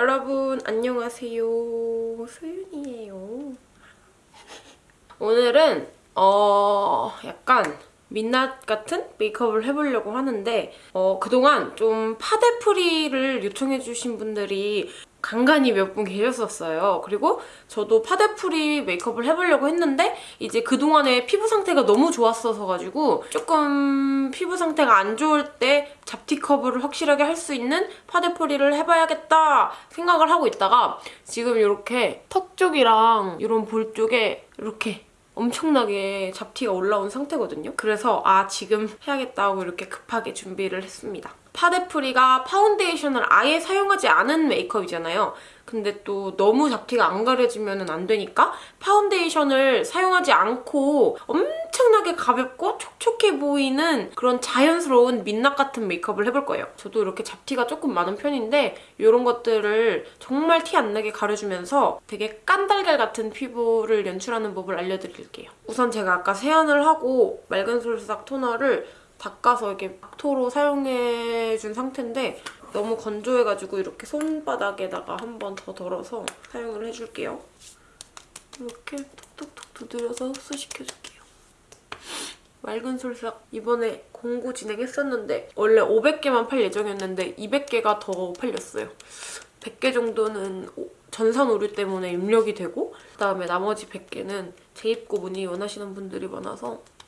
여러분 안녕하세요. 소윤이에요. 오늘은 어 약간 민낯 같은 메이크업을 해보려고 하는데 어 그동안 좀 파데프리를 요청해주신 분들이 간간히 몇 분 계셨었어요. 그리고 저도 파데프리 메이크업을 해보려고 했는데 이제 그동안에 피부 상태가 너무 좋았어서 가지고 조금 피부 상태가 안 좋을 때 잡티 커버를 확실하게 할 수 있는 파데프리를 해봐야겠다 생각을 하고 있다가 지금 이렇게 턱 쪽이랑 이런 볼 쪽에 이렇게 엄청나게 잡티가 올라온 상태거든요. 그래서 아 지금 해야겠다 고 이렇게 급하게 준비를 했습니다. 파데프리가 파운데이션을 아예 사용하지 않은 메이크업이잖아요. 근데 또 너무 잡티가 안 가려지면 안 되니까 파운데이션을 사용하지 않고 엄청나게 가볍고 촉촉해 보이는 그런 자연스러운 민낯 같은 메이크업을 해볼 거예요. 저도 이렇게 잡티가 조금 많은 편인데 이런 것들을 정말 티 안 나게 가려주면서 되게 깐달걀 같은 피부를 연출하는 법을 알려드릴게요. 우선 제가 아까 세안을 하고 맑은 솔싹 토너를 닦아서 이렇게 막토로 사용해준 상태인데 너무 건조해가지고 이렇게 손바닥에다가 한 번 더 덜어서 사용을 해줄게요. 이렇게 톡톡톡 두드려서 흡수시켜줄게요. 맑은 솔싹 이번에 공구 진행했었는데 원래 500개만 팔 예정이었는데 200개가 더 팔렸어요. 100개 정도는 전산 오류 때문에 입력이 되고 그다음에 나머지 100개는 재입고 문의 원하시는 분들이 많아서 네.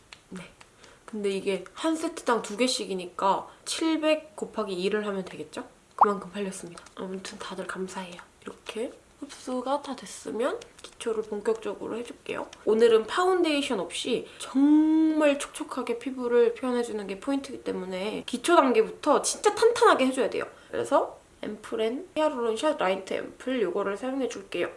근데 이게 한 세트당 두 개씩이니까 700 곱하기 2를 하면 되겠죠? 그만큼 팔렸습니다. 아무튼 다들 감사해요. 이렇게 흡수가 다 됐으면 기초를 본격적으로 해줄게요. 오늘은 파운데이션 없이 정말 촉촉하게 피부를 표현해주는 게 포인트이기 때문에 기초 단계부터 진짜 탄탄하게 해줘야 돼요. 그래서 앰플앤 히아루론 샷 라이트 앰플 이거를 사용해줄게요.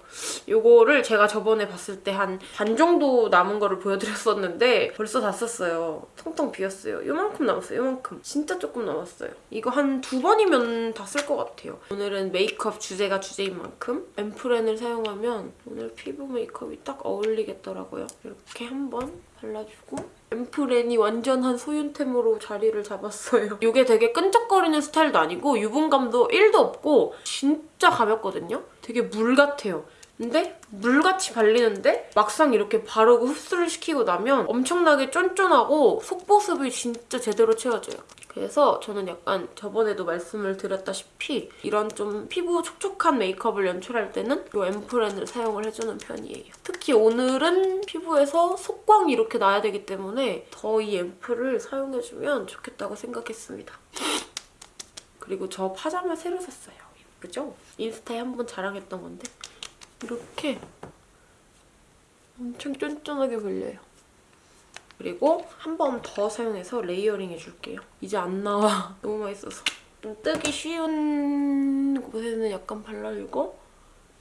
이거를 제가 저번에 봤을 때 한 반 정도 남은 거를 보여드렸었는데 벌써 다 썼어요. 텅텅 비었어요. 요만큼 남았어요. 요만큼. 진짜 조금 남았어요. 이거 한 두 번이면 다 쓸 것 같아요. 오늘은 메이크업 주제가 주제인 만큼 앰플앤을 사용하면 오늘 피부 메이크업이 딱 어울리겠더라고요. 이렇게 한번 발라주고 앰플앤이 완전한 소윤템으로 자리를 잡았어요. 이게 되게 끈적거리는 스타일도 아니고 유분감도 1도 없고 진짜 가볍거든요? 되게 물 같아요. 근데 물같이 발리는데 막상 이렇게 바르고 흡수를 시키고 나면 엄청나게 쫀쫀하고 속보습이 진짜 제대로 채워져요. 그래서 저는 약간 저번에도 말씀을 드렸다시피 이런 좀 피부 촉촉한 메이크업을 연출할 때는 이 앰플앤을 사용을 해주는 편이에요. 특히 오늘은 피부에서 속광이 이렇게 나야 되기 때문에 더 이 앰플을 사용해주면 좋겠다고 생각했습니다. 그리고 저 파자마 새로 샀어요. 예쁘죠? 인스타에 한 번 자랑했던 건데 이렇게 엄청 쫀쫀하게 걸려요. 그리고 한 번 더 사용해서 layering 해줄게요. 이제 안 나와. 너무 맛있어서. 좀 뜨기 쉬운 곳에는 약간 발라주고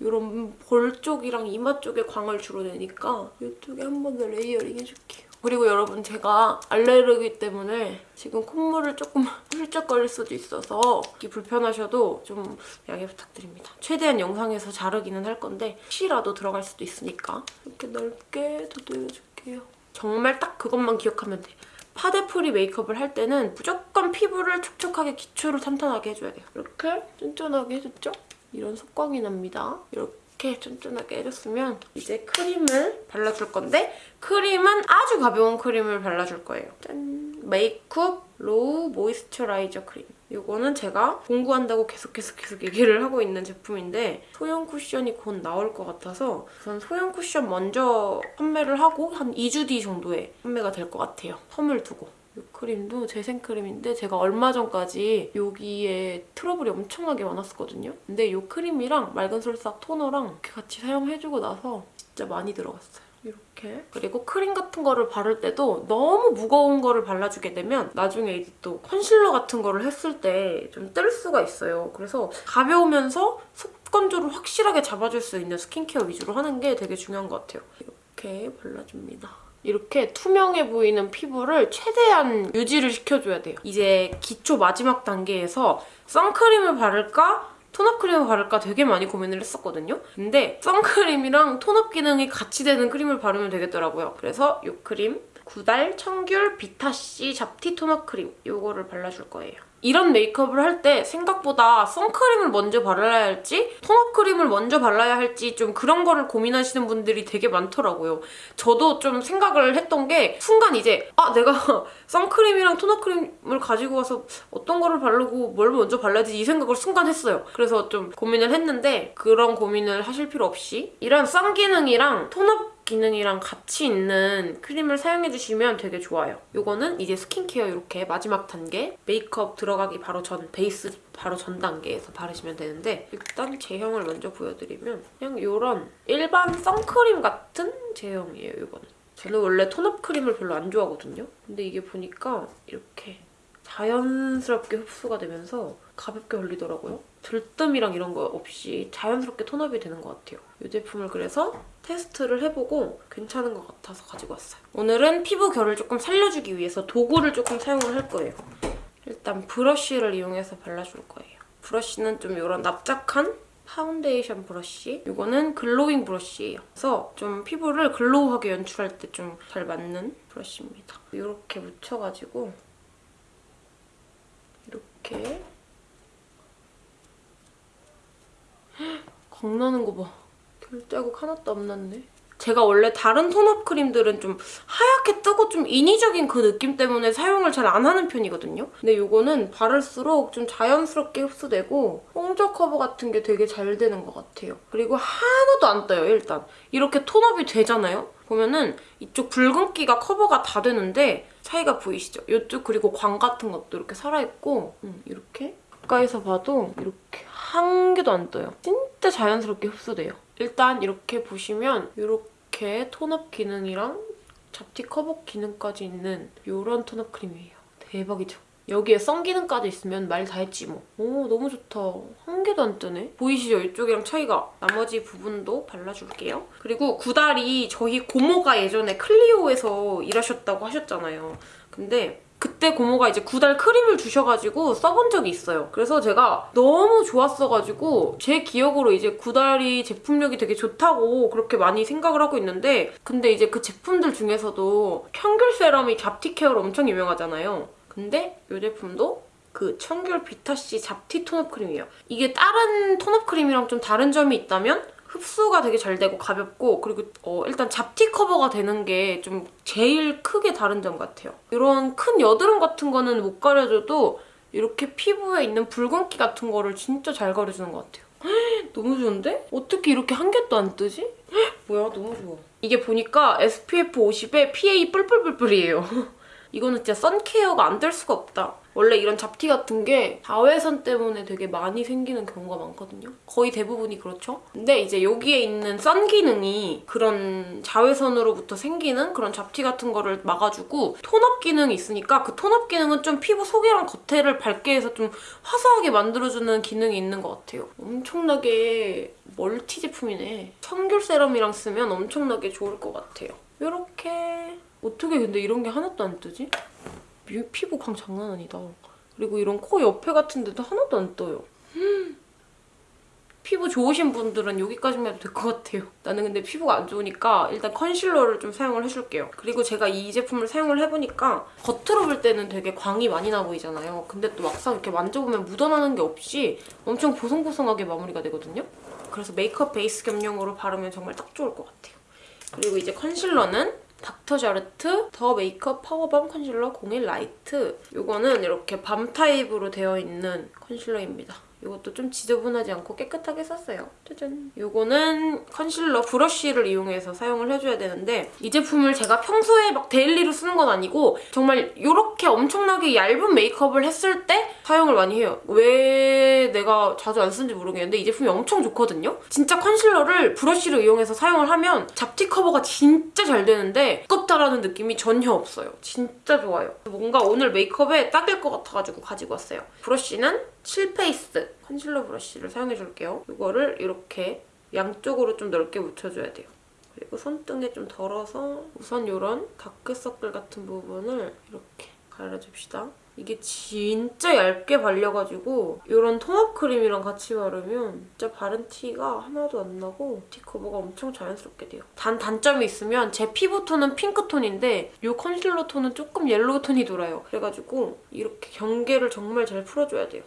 이런 볼 쪽이랑 이마 쪽에 광을 주로 내니까 이쪽에 한 번 더 layering 해줄게요. 그리고 여러분 제가 알레르기 때문에 지금 콧물을 조금 훌쩍거릴 수도 있어서 불편하셔도 좀 양해 부탁드립니다. 최대한 영상에서 자르기는 할 건데 혹시라도 들어갈 수도 있으니까 이렇게 넓게 두드려줄게요. 정말 딱 그것만 기억하면 돼. 파데프리 메이크업을 할 때는 무조건 피부를 촉촉하게 기초를 탄탄하게 해줘야 돼요. 이렇게 쫀쫀하게 해줬죠? 이런 속광이 납니다. 이렇게 쫀쫀하게 해줬으면 이제 크림을 발라줄 건데 크림은 아주 가벼운 크림을 발라줄 거예요. 짠! 메이크업 로우 모이스처라이저 크림. 이거는 제가 공구한다고 계속 계속 계속 얘기를 하고 있는 제품인데 소형 쿠션이 곧 나올 것 같아서 우선 소형 쿠션 먼저 판매를 하고 한 2주 뒤 정도에 판매가 될 것 같아요. 텀을 두고. 이 크림도 재생크림인데 제가 얼마 전까지 여기에 트러블이 엄청나게 많았었거든요. 근데 이 크림이랑 맑은 솔싹 토너랑 이렇게 같이 사용해주고 나서 진짜 많이 들어갔어요. 이렇게. 그리고 크림 같은 거를 바를 때도 너무 무거운 거를 발라주게 되면 나중에 이제 또 컨실러 같은 거를 했을 때 좀 뜰 수가 있어요. 그래서 가벼우면서 속 건조를 확실하게 잡아줄 수 있는 스킨케어 위주로 하는 게 되게 중요한 것 같아요. 이렇게 발라줍니다. 이렇게 투명해 보이는 피부를 최대한 유지를 시켜줘야 돼요. 이제 기초 마지막 단계에서 선크림을 바를까 tone-up 크림을 바를까 되게 많이 고민을 했었거든요. 근데 선크림이랑 tone-up 기능이 같이 되는 크림을 바르면 되겠더라고요. 그래서 이 크림 구달 청귤 비타C 잡티 tone-up 크림 이거를 발라줄 거예요. 이런 메이크업을 할 때 생각보다 선크림을 먼저 발라야 할지 tone-up 크림을 먼저 발라야 할지 좀 그런 거를 고민하시는 분들이 되게 많더라고요. 저도 좀 생각을 했던 게 순간 이제 아 내가 선크림이랑 톤업 크림을 가지고 와서 어떤 거를 바르고 뭘 먼저 발라야지 이 생각을 순간 했어요. 그래서 좀 고민을 했는데 그런 고민을 하실 필요 없이 이런 선 기능이랑 톤업 기능이랑 같이 있는 크림을 사용해주시면 되게 좋아요. 이거는 이제 스킨케어 이렇게 마지막 단계 메이크업 들어가기 바로 전 베이스 바로 전 단계에서 바르시면 되는데 일단 제형을 먼저 보여드리면 그냥 이런 일반 선크림 같은 제형이에요. 이거는 저는 원래 tone-up 크림을 별로 안 좋아하거든요. 근데 이게 보니까 이렇게 자연스럽게 흡수가 되면서 가볍게 걸리더라고요. 들뜸이랑 이런 거 없이 자연스럽게 tone-up이 되는 것 같아요. 이 제품을 그래서 테스트를 해보고 괜찮은 것 같아서 가지고 왔어요. 오늘은 피부 결을 조금 살려주기 위해서 도구를 조금 사용을 할 거예요. 일단 브러쉬를 이용해서 발라줄 거예요. 브러쉬는 좀 이런 납작한 파운데이션 브러쉬. 이거는 glowing 브러쉬예요. 그래서 좀 피부를 glow하게 연출할 때 좀 잘 맞는 브러쉬입니다. 이렇게 묻혀가지고 이렇게 광나는 거 봐. 결자국 하나도 안 났네. 제가 원래 다른 톤업 크림들은 좀 하얗게 뜨고 좀 인위적인 그 느낌 때문에 사용을 잘 안 하는 편이거든요. 근데 이거는 바를수록 좀 자연스럽게 흡수되고 홍조 커버 같은 게 되게 잘 되는 것 같아요. 그리고 하나도 안 떠요, 일단. 이렇게 톤업이 되잖아요? 보면은 이쪽 붉은기가 커버가 다 되는데 차이가 보이시죠? 이쪽 그리고 광 같은 것도 이렇게 살아있고 음, 이렇게 가까이서 봐도 이렇게 한 개도 안 떠요. 진짜 자연스럽게 흡수돼요. 일단 이렇게 보시면 이렇게 tone up 기능이랑 잡티 커버 기능까지 있는 이런 tone up 크림이에요. 대박이죠? 여기에 sun 기능까지 있으면 말 다 했지 뭐. 오 너무 좋다. 한 개도 안 뜨네. 보이시죠? 이쪽이랑 차이가. 나머지 부분도 발라줄게요. 그리고 구달이 저희 고모가 예전에 클리오에서 일하셨다고 하셨잖아요. 근데 그때 고모가 이제 구달 크림을 주셔가지고 써본 적이 있어요. 그래서 제가 너무 좋았어가지고 제 기억으로 이제 구달이 제품력이 되게 좋다고 그렇게 많이 생각을 하고 있는데 근데 이제 그 제품들 중에서도 청귤 serum이 잡티 care로 엄청 유명하잖아요. 근데 이 제품도 그 청귤 비타C 잡티 톤업 크림이에요. 이게 다른 톤업 크림이랑 좀 다른 점이 있다면 흡수가 되게 잘 되고 가볍고 그리고 어, 일단 잡티 커버가 되는 게 좀 제일 크게 다른 점 같아요. 이런 큰 여드름 같은 거는 못 가려줘도 이렇게 피부에 있는 붉은기 같은 거를 진짜 잘 가려주는 것 같아요. 헉, 너무 좋은데? 어떻게 이렇게 한 개도 안 뜨지? 헉, 뭐야 너무 좋아. 이게 보니까 SPF 50에 PA 뿔뿔뿔뿔이에요. 이거는 진짜 선케어가 안 될 수가 없다. 원래 이런 잡티 같은 게 자외선 때문에 되게 많이 생기는 경우가 많거든요. 거의 대부분이 그렇죠. 근데 이제 여기에 있는 선 기능이 그런 자외선으로부터 생기는 그런 잡티 같은 거를 막아주고 톤업 기능이 있으니까 그 톤업 기능은 좀 피부 속이랑 겉에를 밝게 해서 좀 화사하게 만들어주는 기능이 있는 것 같아요. 엄청나게 멀티 제품이네. 청귤 세럼이랑 쓰면 엄청나게 좋을 것 같아요. 이렇게 어떻게 근데 이런 게 하나도 안 뜨지? 피부 광 장난 아니다. 그리고 이런 코 옆에 같은 데도 하나도 안 떠요. 음. 피부 좋으신 분들은 여기까지만 해도 될 것 같아요. 나는 근데 피부가 안 좋으니까 일단 컨실러를 좀 사용을 해줄게요. 그리고 제가 이 제품을 사용을 해보니까 겉으로 볼 때는 되게 광이 많이 나 보이잖아요. 근데 또 막상 이렇게 만져보면 묻어나는 게 없이 엄청 보송보송하게 마무리가 되거든요. 그래서 메이크업 베이스 겸용으로 바르면 정말 딱 좋을 것 같아요. 그리고 이제 컨실러는 닥터자르트 The Makeup 파워밤 컨실러 01 light 이거는 이렇게 balm 타입으로 되어 있는 컨실러입니다. 이것도 좀 지저분하지 않고 깨끗하게 썼어요. 짜잔. 이거는 컨실러 브러쉬를 이용해서 사용을 해줘야 되는데 이 제품을 제가 평소에 막 daily로 쓰는 건 아니고 정말 이렇게 엄청나게 얇은 메이크업을 했을 때 사용을 많이 해요. 왜 내가 자주 안 쓰는지 모르겠는데 이 제품이 엄청 좋거든요? 진짜 컨실러를 브러쉬를 이용해서 사용을 하면 잡티 커버가 진짜 잘 되는데 두껍다라는 느낌이 전혀 없어요. 진짜 좋아요. 뭔가 오늘 메이크업에 딱일 것 같아가지고 가지고 왔어요. 브러쉬는 칠페이스 컨실러 브러쉬를 사용해 줄게요. 이거를 이렇게 양쪽으로 좀 넓게 묻혀줘야 돼요. 그리고 손등에 좀 덜어서 우선 이런 다크서클 같은 부분을 이렇게 가려줍시다. 이게 진짜 얇게 발려가지고 이런 tone up 크림이랑 같이 바르면 진짜 바른 티가 하나도 안 나고 티 커버가 엄청 자연스럽게 돼요. 단 단점이 있으면 제 피부 톤은 핑크톤인데 이 컨실러 톤은 조금 yellow 톤이 돌아요. 그래가지고 이렇게 경계를 정말 잘 풀어줘야 돼요.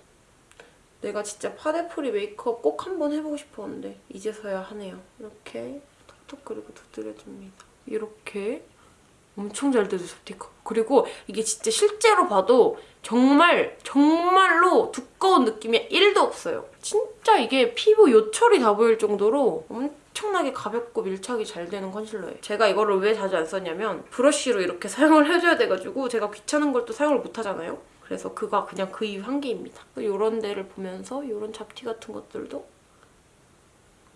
내가 진짜 파데free 메이크업 꼭 한번 해보고 싶었는데 이제서야 하네요. 이렇게 톡톡 그리고 두드려줍니다. 이렇게 엄청 잘 되죠, 티 커버. 그리고 이게 진짜 실제로 봐도 정말 정말로 두꺼운 느낌이 1도 없어요. 진짜 이게 피부 요철이 다 보일 정도로 엄청나게 가볍고 밀착이 잘 되는 컨실러예요. 제가 이거를 왜 자주 안 썼냐면 브러쉬로 이렇게 사용을 해줘야 돼가지고 제가 귀찮은 걸 또 사용을 못 하잖아요. 그래서 그가 그냥 그 이유 한 개입니다. 이런 데를 보면서 이런 잡티 같은 것들도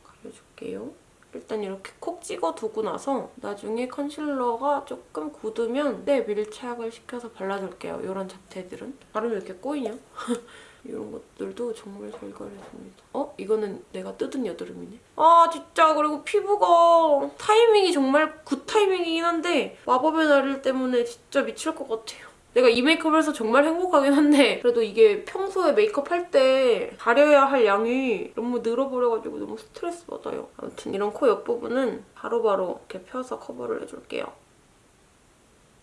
가려줄게요. 일단 이렇게 콕 찍어두고 나서 나중에 컨실러가 조금 굳으면 때 밀착을 시켜서 발라줄게요. 이런 잡티들은. 바르면 이렇게 꼬이냐? 이런 것들도 정말 잘 가려줍니다. 어? 이거는 내가 뜯은 여드름이네. 아 진짜 그리고 피부가 타이밍이 정말 good timing이긴 한데 마법의 날일 때문에 진짜 미칠 것 같아요. 내가 이 메이크업을 해서 정말 행복하긴 한데 그래도 이게 평소에 메이크업 할 때 가려야 할 양이 너무 늘어버려가지고 너무 스트레스 받아요. 아무튼 이런 코 옆부분은 바로바로 이렇게 펴서 커버를 해줄게요.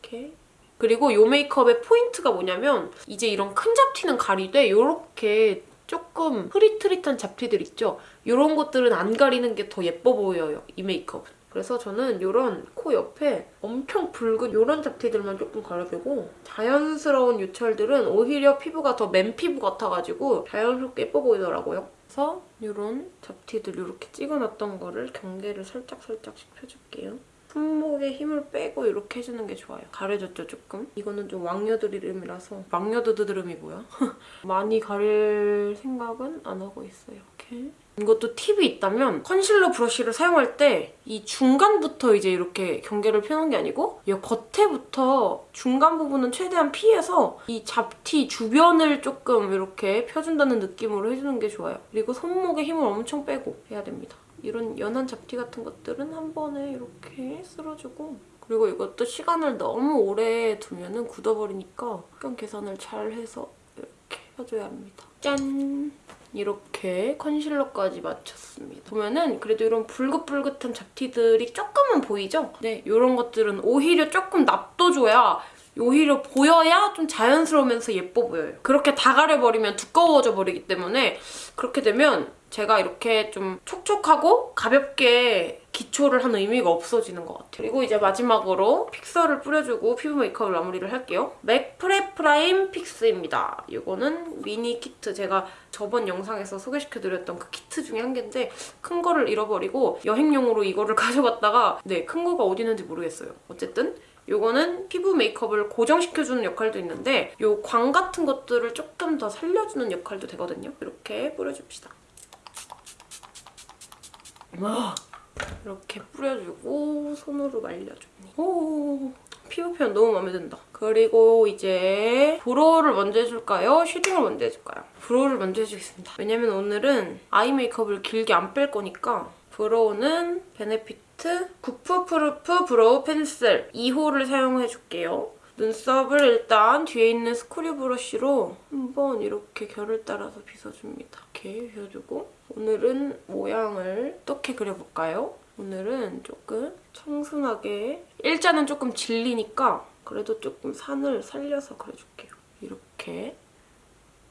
이렇게 그리고 이 메이크업의 포인트가 뭐냐면 이제 이런 큰 잡티는 가리되 이렇게 조금 흐릿흐릿한 잡티들 있죠? 이런 것들은 안 가리는 게 더 예뻐 보여요, 이 메이크업은. 그래서 저는 이런 코 옆에 엄청 붉은 이런 잡티들만 조금 가려주고 자연스러운 요철들은 오히려 피부가 더 맨 피부 같아가지고 자연스럽게 예뻐 보이더라고요. 그래서 이런 잡티들 이렇게 찍어놨던 거를 경계를 살짝살짝씩 펴줄게요. 손목에 힘을 빼고 이렇게 해주는 게 좋아요. 가려졌죠, 조금? 이거는 좀 왕여드름이라서 왕여드드름이 뭐야? 많이 가릴 생각은 안 하고 있어요. 이렇게. 이것도 팁이 있다면 컨실러 브러쉬를 사용할 때 이 중간부터 이제 이렇게 경계를 펴는 게 아니고 이 겉에부터 중간 부분은 최대한 피해서 이 잡티 주변을 조금 이렇게 펴준다는 느낌으로 해주는 게 좋아요. 그리고 손목에 힘을 엄청 빼고 해야 됩니다. 이런 연한 잡티 같은 것들은 한 번에 이렇게 쓸어주고 그리고 이것도 시간을 너무 오래 두면 은 굳어버리니까 시간 계산을 잘 해서 이렇게 펴줘야 합니다. 짠! 이렇게 컨실러까지 마쳤습니다. 보면은 그래도 이런 붉긋붉긋한 잡티들이 조금은 보이죠? 네, 이런 것들은 오히려 조금 납둬줘야 오히려 보여야 좀 자연스러우면서 예뻐 보여요. 그렇게 다 가려버리면 두꺼워져 버리기 때문에 그렇게 되면 제가 이렇게 좀 촉촉하고 가볍게 기초를 한 의미가 없어지는 것 같아요. 그리고 이제 마지막으로 fixer를 뿌려주고 피부 메이크업을 마무리를 할게요. 맥 Prep Prime Fix입니다. 이거는 미니 키트. 제가 저번 영상에서 소개시켜드렸던 그 키트 중에 한 개인데 큰 거를 잃어버리고 여행용으로 이거를 가져갔다가 네, 큰 거가 어디 있는지 모르겠어요. 어쨌든 이거는 피부 메이크업을 고정시켜주는 역할도 있는데 이 광 같은 것들을 조금 더 살려주는 역할도 되거든요. 이렇게 뿌려줍시다. 와 이렇게 뿌려주고 손으로 말려줍니다. 오 피부 표현 너무 마음에 든다. 그리고 이제 brow를 먼저 해줄까요? shading을 먼저 해줄까요? brow를 먼저 해주겠습니다. 왜냐면 오늘은 eye 메이크업을 길게 안 뺄 거니까 brow는 베네피트 Goof Proof Brow Pencil 2호를 사용해줄게요. 눈썹을 일단 뒤에 있는 스크류 브러쉬로 한번 이렇게 결을 따라서 빗어줍니다. 이렇게 빗어주고 오늘은 모양을 어떻게 그려볼까요? 오늘은 조금 청순하게 일자는 조금 질리니까 그래도 조금 산을 살려서 그려줄게요. 이렇게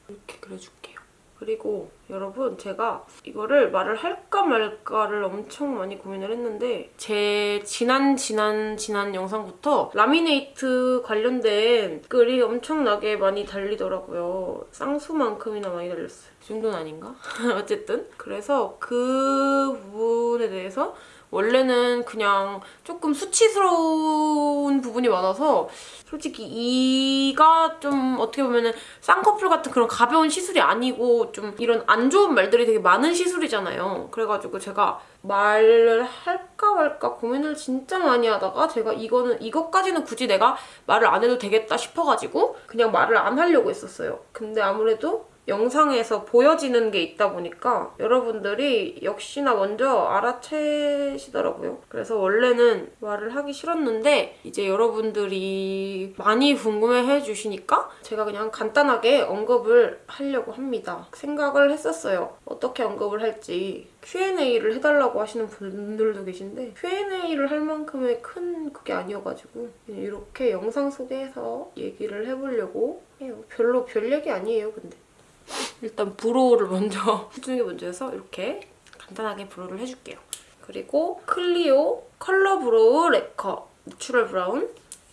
이렇게 그려줄게요. 그리고 여러분 제가 이거를 말을 할까 말까를 엄청 많이 고민을 했는데 제 지난 지난 지난 영상부터 라미네이트 관련된 글이 엄청나게 많이 달리더라고요. 쌍수만큼이나 많이 달렸어요. 이 정도는 아닌가? 어쨌든 그래서 그 부분에 대해서 원래는 그냥 조금 수치스러운 부분이 많아서 솔직히 이가 좀 어떻게 보면은 쌍꺼풀 같은 그런 가벼운 시술이 아니고 좀 이런 안 좋은 말들이 되게 많은 시술이잖아요. 그래가지고 제가 말을 할까 말까 고민을 진짜 많이 하다가 제가 이거는 이것까지는 굳이 내가 말을 안 해도 되겠다 싶어가지고 그냥 말을 안 하려고 했었어요. 근데 아무래도 영상에서 보여지는 게 있다 보니까 여러분들이 역시나 먼저 알아채시더라고요. 그래서 원래는 말을 하기 싫었는데 이제 여러분들이 많이 궁금해해 주시니까 제가 그냥 간단하게 언급을 하려고 합니다. 생각을 했었어요. 어떻게 언급을 할지. Q&A를 해달라고 하시는 분들도 계신데 Q&A를 할 만큼의 큰 그게 아니어가지고 이렇게 영상 속에서 얘기를 해보려고 해요. 별로 별 얘기 아니에요, 근데. 일단 brow를 먼저 해주는 게 먼저여서 이렇게 간단하게 brow를 해줄게요. 그리고 클리오 color brow lacquer natural brown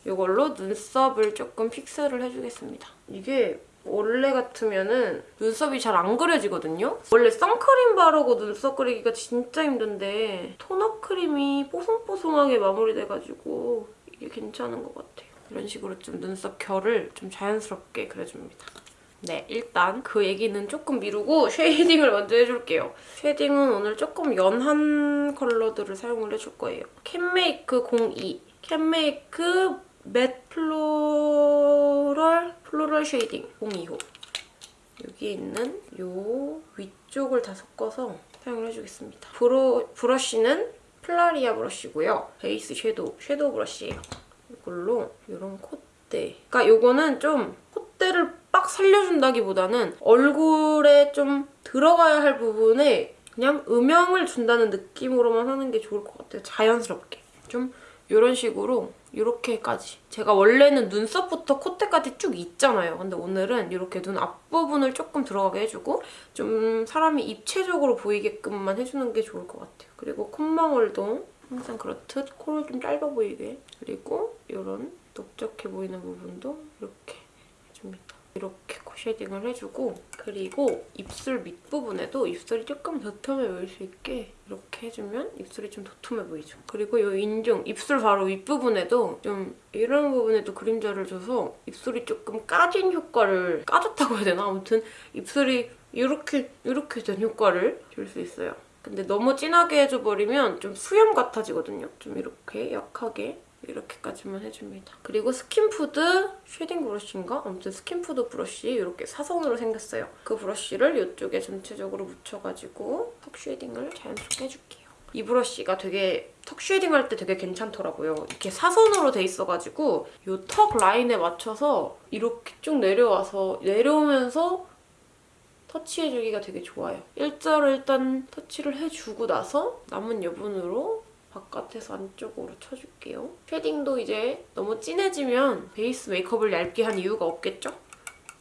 이걸로 눈썹을 조금 fix를 해주겠습니다. 이게 원래 같으면은 눈썹이 잘 안 그려지거든요? 원래 선크림 바르고 눈썹 그리기가 진짜 힘든데 tone up 크림이 뽀송뽀송하게 마무리돼가지고 이게 괜찮은 것 같아요. 이런 식으로 좀 눈썹 결을 좀 자연스럽게 그려줍니다. 네, 일단 그 얘기는 조금 미루고 shading을 먼저 해줄게요. shading은 오늘 조금 연한 컬러들을 사용을 해줄 거예요. 캔메이크 02, 캔메이크 matte floral floral shading 02호 여기에 있는 요 위쪽을 다 섞어서 사용을 해주겠습니다. 브로, 브러쉬는 플라리아 브러쉬고요. 베이스 섀도우, 섀도우 브러쉬예요. 이걸로 이런 콧대 그러니까 요거는 좀 콧대를 빡 살려준다기보다는 얼굴에 좀 들어가야 할 부분에 그냥 음영을 준다는 느낌으로만 하는 게 좋을 것 같아요. 자연스럽게. 좀 이런 식으로 이렇게까지. 제가 원래는 눈썹부터 콧대까지 쭉 있잖아요. 근데 오늘은 이렇게 눈 앞부분을 조금 들어가게 해주고 좀 사람이 입체적으로 보이게끔만 해주는 게 좋을 것 같아요. 그리고 콧망울도 항상 그렇듯 코를 좀 짧아 보이게 그리고 이런 넓적해 보이는 부분도 이렇게 해줍니다. 이렇게 코 shading을 해주고 그리고 입술 밑부분에도 입술이 조금 도톰해 보일 수 있게 이렇게 해주면 입술이 좀 도톰해 보이죠. 그리고 이 인중, 입술 바로 윗부분에도 좀 이런 부분에도 그림자를 줘서 입술이 조금 까진 효과를 까졌다고 해야 되나? 아무튼 입술이 이렇게 이렇게 된 효과를 줄 수 있어요. 근데 너무 진하게 해줘버리면 좀 수염 같아지거든요. 좀 이렇게 약하게 이렇게까지만 해줍니다. 그리고 스킨푸드 shading 브러쉬인가? 아무튼 스킨푸드 브러쉬 이렇게 사선으로 생겼어요. 그 브러쉬를 이쪽에 전체적으로 묻혀가지고 턱 shading을 자연스럽게 해줄게요. 이 브러쉬가 되게 턱 shading 할 때 되게 괜찮더라고요. 이렇게 사선으로 돼 있어가지고 이 턱 라인에 맞춰서 이렇게 쭉 내려와서 내려오면서 터치해주기가 되게 좋아요. 일자로 일단 터치를 해주고 나서 남은 여분으로 바깥에서 안쪽으로 쳐줄게요. shading도 이제 너무 진해지면 베이스 메이크업을 얇게 한 이유가 없겠죠?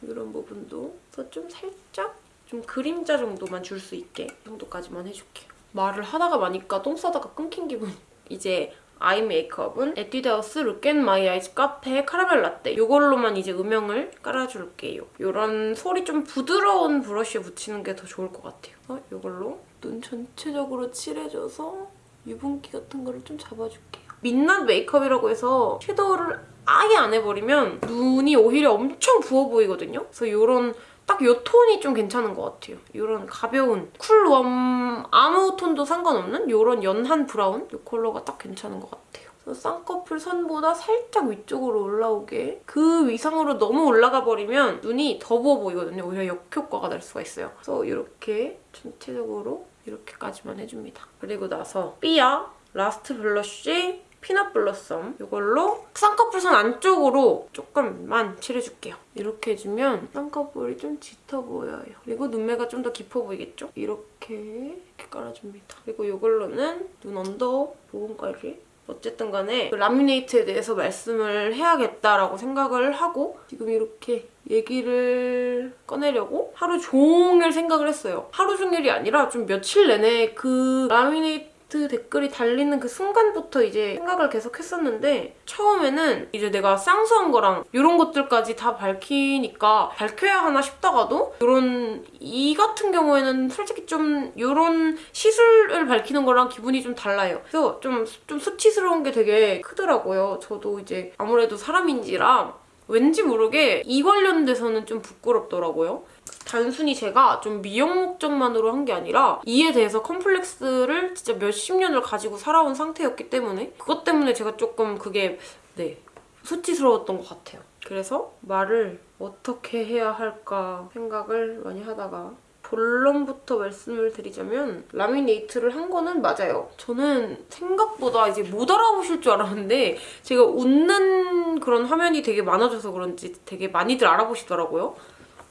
이런 부분도 그래서 좀 살짝 좀 그림자 정도만 줄 수 있게 이 정도까지만 해줄게요. 말을 하다가 마니까 똥 싸다가 끊긴 기분. 이제 아이 메이크업은 에뛰드하우스 Look At My Eyes 카페 카라멜 라떼 이걸로만 이제 음영을 깔아줄게요. 이런 솔이 좀 부드러운 브러쉬에 묻히는 게 더 좋을 것 같아요. 어, 이걸로 눈 전체적으로 칠해줘서 유분기 같은 거를 좀 잡아줄게요. 민낯 메이크업이라고 해서 섀도우를 아예 안 해버리면 눈이 오히려 엄청 부어 보이거든요. 그래서 이런 딱이 톤이 좀 괜찮은 것 같아요. 이런 가벼운 cool warm 아무 톤도 상관없는 이런 연한 브라운 이 컬러가 딱 괜찮은 것 같아요. 쌍꺼풀 선보다 살짝 위쪽으로 올라오게 그 위상으로 너무 올라가 버리면 눈이 더 부어 보이거든요. 오히려 역효과가 날 수가 있어요. 그래서 이렇게 전체적으로 이렇게까지만 해줍니다. 그리고 나서 삐아 Last Blush Peanut Blossom 이걸로 쌍꺼풀 선 안쪽으로 조금만 칠해줄게요. 이렇게 해주면 쌍꺼풀이 좀 짙어 보여요. 그리고 눈매가 좀 더 깊어 보이겠죠? 이렇게 이렇게 깔아줍니다. 그리고 이걸로는 눈 under 부분까지 어쨌든 간에 그 라미네이트에 대해서 말씀을 해야겠다라고 생각을 하고 지금 이렇게 얘기를 꺼내려고 하루 종일 생각을 했어요. 하루 종일이 아니라 좀 며칠 내내 그 라미네이트 댓글이 달리는 그 순간부터 이제 생각을 계속 했었는데 처음에는 이제 내가 쌍수한 거랑 이런 것들까지 다 밝히니까 밝혀야 하나 싶다가도 이런 이 같은 경우에는 솔직히 좀 이런 시술을 밝히는 거랑 기분이 좀 달라요. 그래서 좀, 좀 수치스러운 게 되게 크더라고요. 저도 이제 아무래도 사람인지라 왠지 모르게 이 관련돼서는 좀 부끄럽더라고요. 단순히 제가 좀 미용 목적만으로 한 게 아니라 이에 대해서 컴플렉스를 진짜 몇십 년을 가지고 살아온 상태였기 때문에 그것 때문에 제가 조금 그게 네 수치스러웠던 것 같아요. 그래서 말을 어떻게 해야 할까 생각을 많이 하다가 본론부터 말씀을 드리자면 라미네이트를 한 거는 맞아요. 저는 생각보다 이제 못 알아보실 줄 알았는데 제가 웃는 그런 화면이 되게 많아져서 그런지 되게 많이들 알아보시더라고요.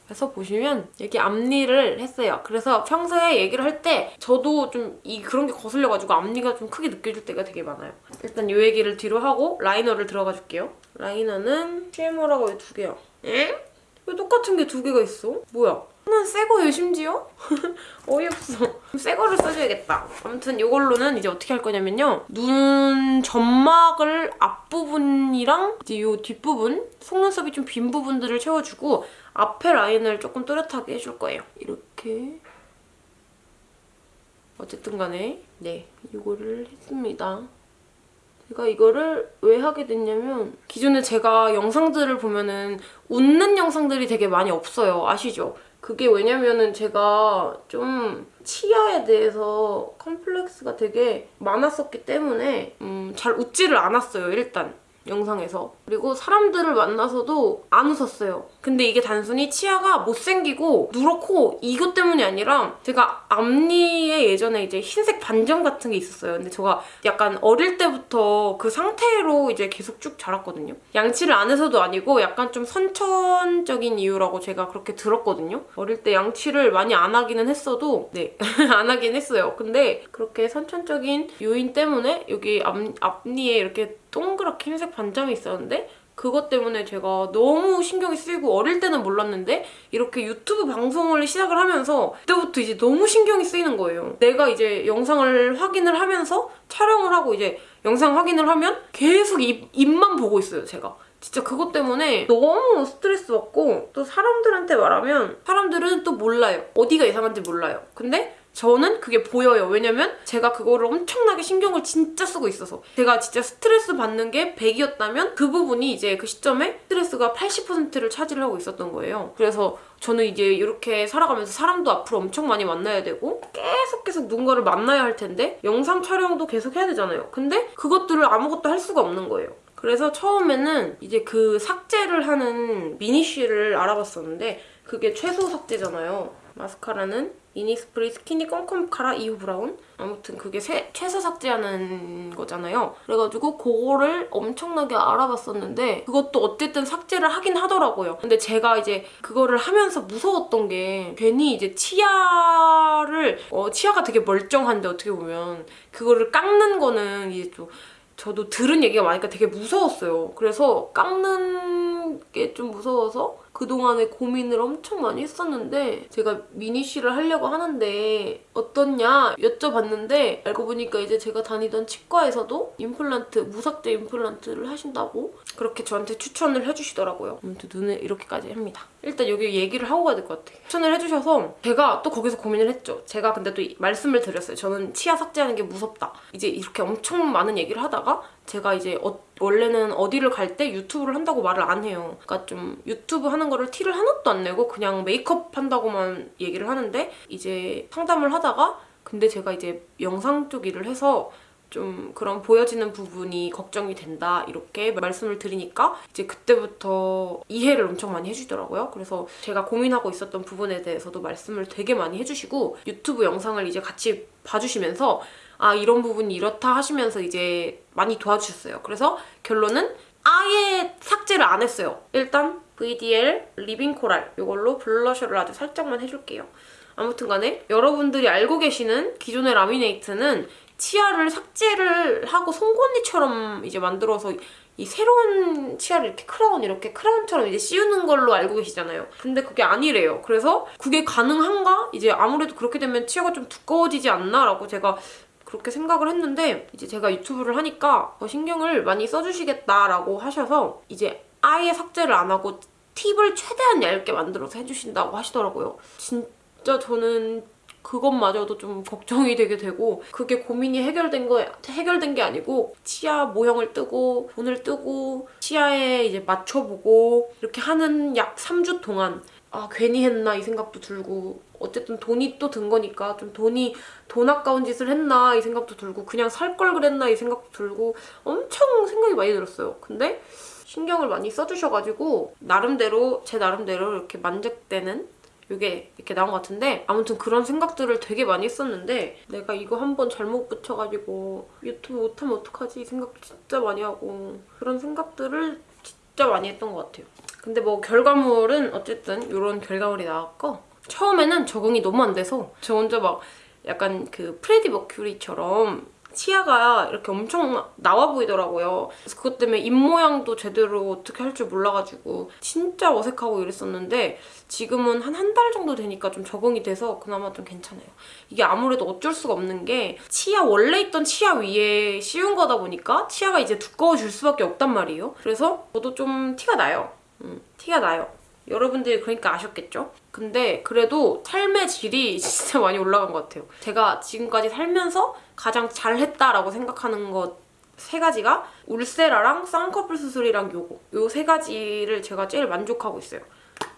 그래서 보시면 여기 앞니를 했어요. 그래서 평소에 얘기를 할 때 저도 좀 이 그런 게 거슬려가지고 앞니가 좀 크게 느껴질 때가 되게 많아요. 일단 이 얘기를 뒤로 하고 라이너를 들어가 줄게요. 라이너는 CMO라고 두 개야. 에? 왜 똑같은 게 두 개가 있어? 뭐야? 하나는 새 거예요 심지어? 어이없어. 새 거를 써줘야겠다. 아무튼 이걸로는 이제 어떻게 할 거냐면요. 눈 점막을 앞부분이랑 이제 이 뒷부분, 속눈썹이 좀 빈 부분들을 채워주고 앞에 라인을 조금 또렷하게 해줄 거예요. 이렇게. 어쨌든 간에 네, 이거를 했습니다. 제가 이거를 왜 하게 됐냐면 기존에 제가 영상들을 보면은 웃는 영상들이 되게 많이 없어요. 아시죠? 그게 왜냐면은 제가 좀 치아에 대해서 컴플렉스가 되게 많았었기 때문에 음, 잘 웃지를 않았어요, 일단. 영상에서. 그리고 사람들을 만나서도 안 웃었어요. 근데 이게 단순히 치아가 못생기고 누렇고 이것 때문이 아니라 제가 앞니에 예전에 이제 흰색 반점 같은 게 있었어요. 근데 제가 약간 어릴 때부터 그 상태로 이제 계속 쭉 자랐거든요. 양치를 안 해서도 아니고 약간 좀 선천적인 이유라고 제가 그렇게 들었거든요. 어릴 때 양치를 많이 안 하기는 했어도 네, 안 하긴 했어요. 근데 그렇게 선천적인 요인 때문에 여기 앞, 앞니에 이렇게 동그랗게 흰색 반점이 있었는데 그것 때문에 제가 너무 신경이 쓰이고 어릴 때는 몰랐는데 이렇게 유튜브 방송을 시작을 하면서 그때부터 이제 너무 신경이 쓰이는 거예요. 내가 이제 영상을 확인을 하면서 촬영을 하고 이제 영상 확인을 하면 계속 입, 입만 보고 있어요, 제가. 진짜 그것 때문에 너무 스트레스 받고 또 사람들한테 말하면 사람들은 또 몰라요. 어디가 이상한지 몰라요. 근데 저는 그게 보여요. 왜냐면 제가 그거를 엄청나게 신경을 진짜 쓰고 있어서 제가 진짜 스트레스 받는 게 100이었다면 그 부분이 이제 그 시점에 스트레스가 80%를 차지를 하고 있었던 거예요. 그래서 저는 이제 이렇게 살아가면서 사람도 앞으로 엄청 많이 만나야 되고 계속 계속 누군가를 만나야 할 텐데 영상 촬영도 계속 해야 되잖아요. 근데 그것들을 아무것도 할 수가 없는 거예요. 그래서 처음에는 이제 그 삭제를 하는 미니쉬를 알아봤었는데 그게 최소 삭제잖아요. 마스카라는 이니스프리 스키니 껌껌 카라 이후 브라운 아무튼 그게 세, 최소 삭제하는 거잖아요. 그래가지고 그거를 엄청나게 알아봤었는데 그것도 어쨌든 삭제를 하긴 하더라고요. 근데 제가 이제 그거를 하면서 무서웠던 게 괜히 이제 치아를 어, 치아가 되게 멀쩡한데 어떻게 보면 그거를 깎는 거는 이제 좀 저도 들은 얘기가 많으니까 되게 무서웠어요. 그래서 깎는 게 좀 무서워서 그동안에 고민을 엄청 많이 했었는데 제가 미니쉬를 하려고 하는데 어떻냐 여쭤봤는데 알고 보니까 이제 제가 다니던 치과에서도 임플란트, 무삭제 임플란트를 하신다고 그렇게 저한테 추천을 해주시더라고요. 아무튼 눈을 이렇게까지 합니다. 일단 여기 얘기를 하고 가야 될 것 같아요. 추천을 해주셔서 제가 또 거기서 고민을 했죠. 제가 근데 또 말씀을 드렸어요. 저는 치아 삭제하는 게 무섭다. 이제 이렇게 엄청 많은 얘기를 하다가 제가 이제 어, 원래는 어디를 갈 때 유튜브를 한다고 말을 안 해요. 그러니까 좀 유튜브 하는 거를 티를 하나도 안 내고 그냥 메이크업 한다고만 얘기를 하는데 이제 상담을 하다가 근데 제가 이제 영상 쪽 일을 해서 좀 그런 보여지는 부분이 걱정이 된다 이렇게 말씀을 드리니까 이제 그때부터 이해를 엄청 많이 해주더라고요. 그래서 제가 고민하고 있었던 부분에 대해서도 말씀을 되게 많이 해주시고 유튜브 영상을 이제 같이 봐주시면서 아 이런 부분이 이렇다 하시면서 이제 많이 도와주셨어요. 그래서 결론은 아예 삭제를 안 했어요. 일단 VDL Living Coral 이걸로 블러셔를 아주 살짝만 해줄게요. 아무튼 간에 여러분들이 알고 계시는 기존의 라미네이트는 치아를 삭제를 하고 송곳니처럼 이제 만들어서 이 새로운 치아를 이렇게 크라운 이렇게 크라운처럼 이제 씌우는 걸로 알고 계시잖아요. 근데 그게 아니래요. 그래서 그게 가능한가? 이제 아무래도 그렇게 되면 치아가 좀 두꺼워지지 않나? 라고 제가 그렇게 생각을 했는데 이제 제가 유튜브를 하니까 더 신경을 많이 써주시겠다라고 하셔서 이제 아예 삭제를 안 하고 팁을 최대한 얇게 만들어서 해주신다고 하시더라고요. 진짜 저는 그것마저도 좀 걱정이 되게 되고 그게 고민이 해결된 거 해결된 게 아니고 치아 모형을 뜨고 돈을 뜨고 치아에 이제 맞춰보고 이렇게 하는 약 3주 동안 아 괜히 했나 이 생각도 들고 어쨌든 돈이 또 든 거니까 좀 돈이 돈 아까운 짓을 했나 이 생각도 들고 그냥 살 걸 그랬나 이 생각도 들고 엄청 생각이 많이 들었어요. 근데 신경을 많이 써주셔가지고 나름대로 제 나름대로 이렇게 만족되는 이게 이렇게 나온 것 같은데 아무튼 그런 생각들을 되게 많이 했었는데 내가 이거 한번 잘못 붙여가지고 유튜브 못하면 어떡하지 이 생각도 진짜 많이 하고 그런 생각들을 진짜 많이 했던 것 같아요. 근데 뭐 결과물은 어쨌든 이런 결과물이 나왔고 처음에는 적응이 너무 안 돼서 저 혼자 막 약간 그 프레디 머큐리처럼 치아가 이렇게 엄청 나와 보이더라고요. 그래서 그것 때문에 입 모양도 제대로 어떻게 할 줄 몰라가지고 진짜 어색하고 이랬었는데 지금은 한 한 달 정도 되니까 좀 적응이 돼서 그나마 좀 괜찮아요. 이게 아무래도 어쩔 수가 없는 게 치아 원래 있던 치아 위에 씌운 거다 보니까 치아가 이제 두꺼워질 수밖에 없단 말이에요. 그래서 저도 좀 티가 나요. 음, 티가 나요. 여러분들이 그러니까 아셨겠죠? 근데 그래도 삶의 질이 진짜 많이 올라간 것 같아요. 제가 지금까지 살면서 가장 잘했다라고 생각하는 것 세 가지가 울세라랑 쌍꺼풀 수술이랑 요거 요 세 가지를 제가 제일 만족하고 있어요.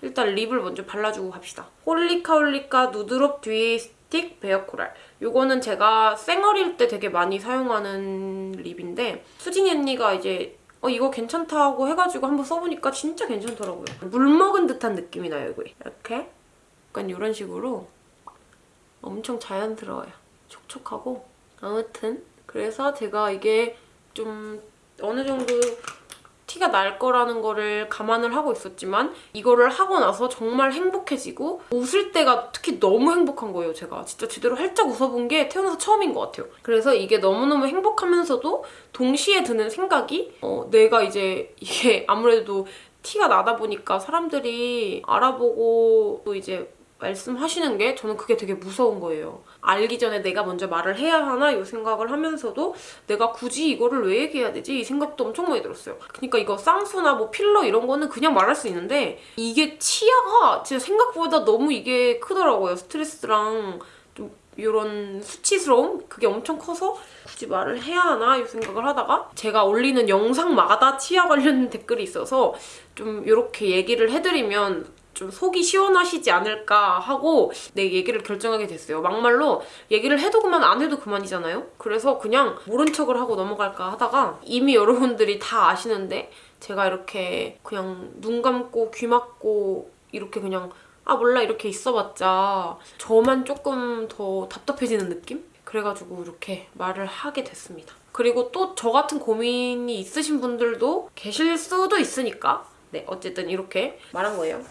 일단 립을 먼저 발라주고 갑시다. 홀리카홀리카 Nudrop Dewy Stick Bare Coral 요거는 제가 쌩얼일 때 되게 많이 사용하는 립인데 수진이 언니가 이제 어 이거 괜찮다고 해가지고 한번 써보니까 진짜 괜찮더라고요. 물 먹은 듯한 느낌이 나요, 이거. 이렇게 약간 이런 식으로 엄청 자연스러워요. 촉촉하고 아무튼 그래서 제가 이게 좀 어느 정도 티가 날 거라는 거를 감안을 하고 있었지만 이거를 하고 나서 정말 행복해지고 웃을 때가 특히 너무 행복한 거예요, 제가. 진짜 제대로 활짝 웃어본 게 태어나서 처음인 것 같아요. 그래서 이게 너무너무 행복하면서도 동시에 드는 생각이 어, 내가 이제 이게 아무래도 티가 나다 보니까 사람들이 알아보고 또 이제 말씀하시는 게 저는 그게 되게 무서운 거예요. 알기 전에 내가 먼저 말을 해야 하나 이 생각을 하면서도 내가 굳이 이거를 왜 얘기해야 되지? 이 생각도 엄청 많이 들었어요. 그러니까 이거 쌍수나 뭐 필러 이런 거는 그냥 말할 수 있는데 이게 치아가 진짜 생각보다 너무 이게 크더라고요. 스트레스랑 좀 이런 수치스러움? 그게 엄청 커서 굳이 말을 해야 하나 이 생각을 하다가 제가 올리는 영상마다 치아 관련 댓글이 있어서 좀 이렇게 얘기를 해드리면 좀 속이 시원하시지 않을까 하고 내 얘기를 결정하게 됐어요. 막말로 얘기를 해도 그만 안 해도 그만이잖아요. 그래서 그냥 모른 척을 하고 넘어갈까 하다가 이미 여러분들이 다 아시는데 제가 이렇게 그냥 눈 감고 귀 막고 이렇게 그냥 아 몰라 이렇게 있어봤자 저만 조금 더 답답해지는 느낌? 그래가지고 이렇게 말을 하게 됐습니다. 그리고 또 저 같은 고민이 있으신 분들도 계실 수도 있으니까 네 어쨌든 이렇게 말한 거예요.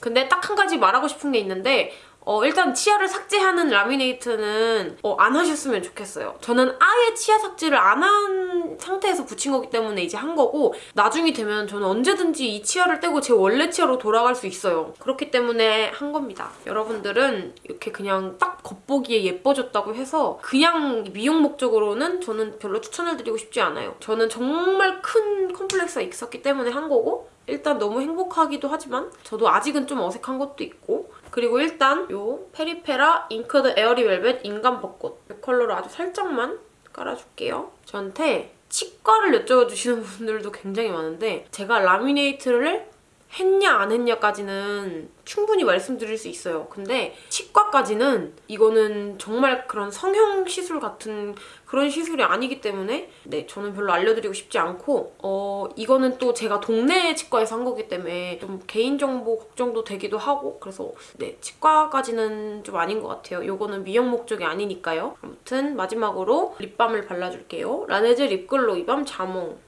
근데 딱 한 가지 말하고 싶은 게 있는데 어, 일단 치아를 삭제하는 라미네이트는 어, 안 하셨으면 좋겠어요. 저는 아예 치아 삭제를 안 한 상태에서 붙인 거기 때문에 이제 한 거고 나중이 되면 저는 언제든지 이 치아를 떼고 제 원래 치아로 돌아갈 수 있어요. 그렇기 때문에 한 겁니다. 여러분들은 이렇게 그냥 딱 겉보기에 예뻐졌다고 해서 그냥 미용 목적으로는 저는 별로 추천을 드리고 싶지 않아요. 저는 정말 큰 컴플렉스가 있었기 때문에 한 거고 일단 너무 행복하기도 하지만 저도 아직은 좀 어색한 것도 있고 그리고 일단 요 페리페라 Ink the Airy Velvet 인간 벚꽃 이 컬러로 아주 살짝만 깔아줄게요. 저한테 치과를 여쭤주시는 분들도 굉장히 많은데 제가 라미네이트를 했냐 안 했냐까지는 충분히 말씀드릴 수 있어요. 근데 치과까지는 이거는 정말 그런 성형 시술 같은 그런 시술이 아니기 때문에 네 저는 별로 알려드리고 싶지 않고 어 이거는 또 제가 동네 치과에서 한 거기 때문에 좀 개인정보 걱정도 되기도 하고 그래서 네 치과까지는 좀 아닌 것 같아요. 이거는 미용 목적이 아니니까요. 아무튼 마지막으로 립밤을 발라줄게요. 라네즈 립글로 이 밤 자몽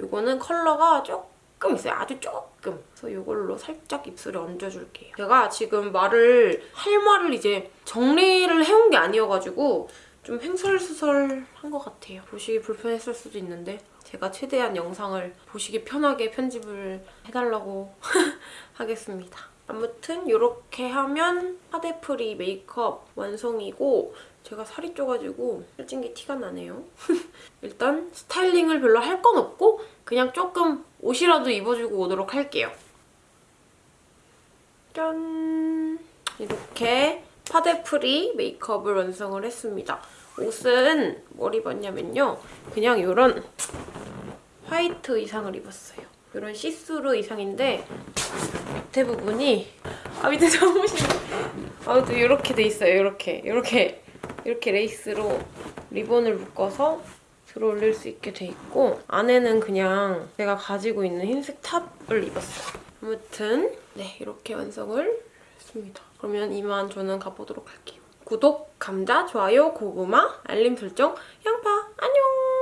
이거는 컬러가 조금 조금 있어요. 아주 조금. 그래서 이걸로 살짝 입술에 얹어줄게요. 제가 지금 말을 할 말을 이제 정리를 해온 게 아니어가지고 좀 횡설수설한 것 같아요. 보시기 불편했을 수도 있는데 제가 최대한 영상을 보시기 편하게 편집을 해달라고 하겠습니다. 아무튼 이렇게 하면 파데프리 메이크업 완성이고 제가 살이 쪄가지고 살찐 게 티가 나네요. 일단 스타일링을 별로 할 건 없고 그냥 조금 옷이라도 입어주고 오도록 할게요. 짠! 이렇게 파데프리 메이크업을 완성을 했습니다. 옷은 뭘 입었냐면요. 그냥 이런 화이트 의상을 입었어요. 이런 시스루 의상인데 밑에 부분이 아 밑에 잠옷이 아또 이렇게 돼 있어요 이렇게 이렇게 이렇게 레이스로 리본을 묶어서 들어 올릴 수 있게 돼 있고 안에는 그냥 제가 가지고 있는 흰색 top을 입었어요. 아무튼 네 이렇게 완성을 했습니다. 그러면 이만 저는 가보도록 할게요. 구독, 감자, 좋아요, 고구마, 알림 설정, 양파 안녕